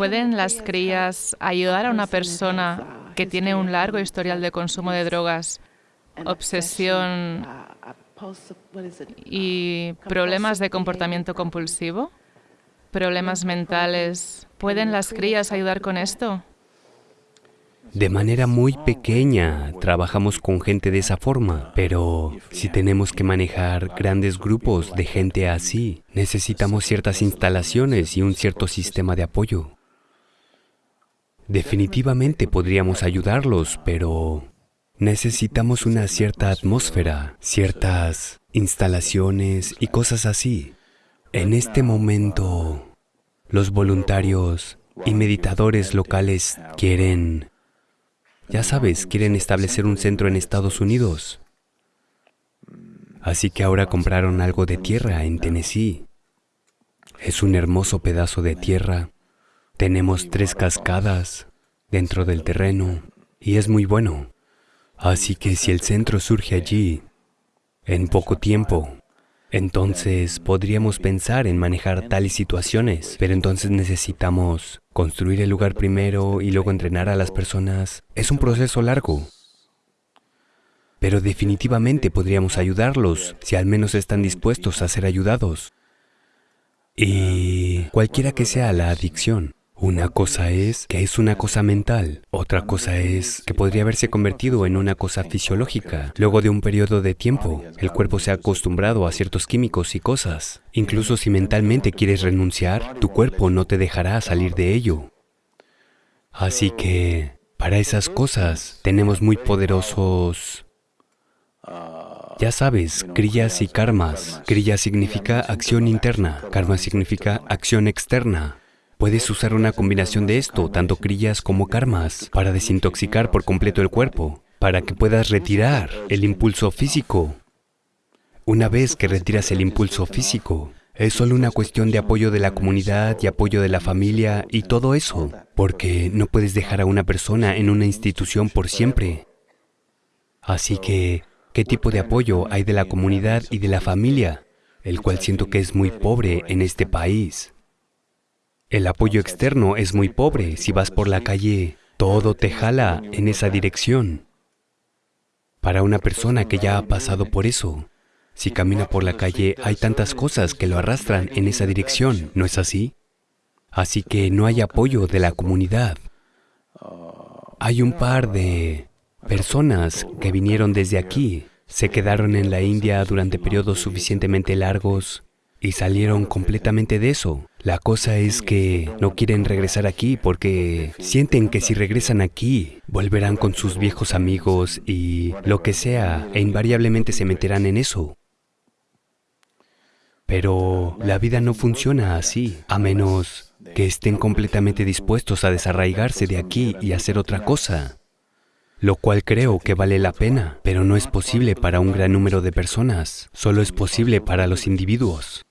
¿Pueden las crías ayudar a una persona que tiene un largo historial de consumo de drogas, obsesión y problemas de comportamiento compulsivo? ¿Problemas mentales? ¿Pueden las crías ayudar con esto? De manera muy pequeña trabajamos con gente de esa forma, pero si tenemos que manejar grandes grupos de gente así, necesitamos ciertas instalaciones y un cierto sistema de apoyo. Definitivamente podríamos ayudarlos, pero necesitamos una cierta atmósfera, ciertas instalaciones y cosas así. En este momento, los voluntarios y meditadores locales quieren ya sabes, quieren establecer un centro en Estados Unidos. Así que ahora compraron algo de tierra en Tennessee. Es un hermoso pedazo de tierra. Tenemos tres cascadas dentro del terreno y es muy bueno. Así que si el centro surge allí, en poco tiempo, entonces podríamos pensar en manejar tales situaciones, pero entonces necesitamos construir el lugar primero y luego entrenar a las personas. Es un proceso largo. Pero definitivamente podríamos ayudarlos si al menos están dispuestos a ser ayudados. Y cualquiera que sea la adicción, una cosa es que es una cosa mental, otra cosa es que podría haberse convertido en una cosa fisiológica. Luego de un periodo de tiempo, el cuerpo se ha acostumbrado a ciertos químicos y cosas. Incluso si mentalmente quieres renunciar, tu cuerpo no te dejará salir de ello. Así que, para esas cosas, tenemos muy poderosos... Ya sabes, kriyas y karmas. Kriya significa acción interna, karma significa acción externa. Puedes usar una combinación de esto, tanto crillas como karmas, para desintoxicar por completo el cuerpo, para que puedas retirar el impulso físico. Una vez que retiras el impulso físico, es solo una cuestión de apoyo de la comunidad y apoyo de la familia y todo eso, porque no puedes dejar a una persona en una institución por siempre. Así que, ¿qué tipo de apoyo hay de la comunidad y de la familia? El cual siento que es muy pobre en este país. El apoyo externo es muy pobre. Si vas por la calle, todo te jala en esa dirección. Para una persona que ya ha pasado por eso, si camina por la calle, hay tantas cosas que lo arrastran en esa dirección, ¿no es así? Así que no hay apoyo de la comunidad. Hay un par de personas que vinieron desde aquí, se quedaron en la India durante periodos suficientemente largos y salieron completamente de eso. La cosa es que no quieren regresar aquí porque sienten que si regresan aquí, volverán con sus viejos amigos y lo que sea, e invariablemente se meterán en eso. Pero la vida no funciona así, a menos que estén completamente dispuestos a desarraigarse de aquí y hacer otra cosa, lo cual creo que vale la pena, pero no es posible para un gran número de personas, solo es posible para los individuos.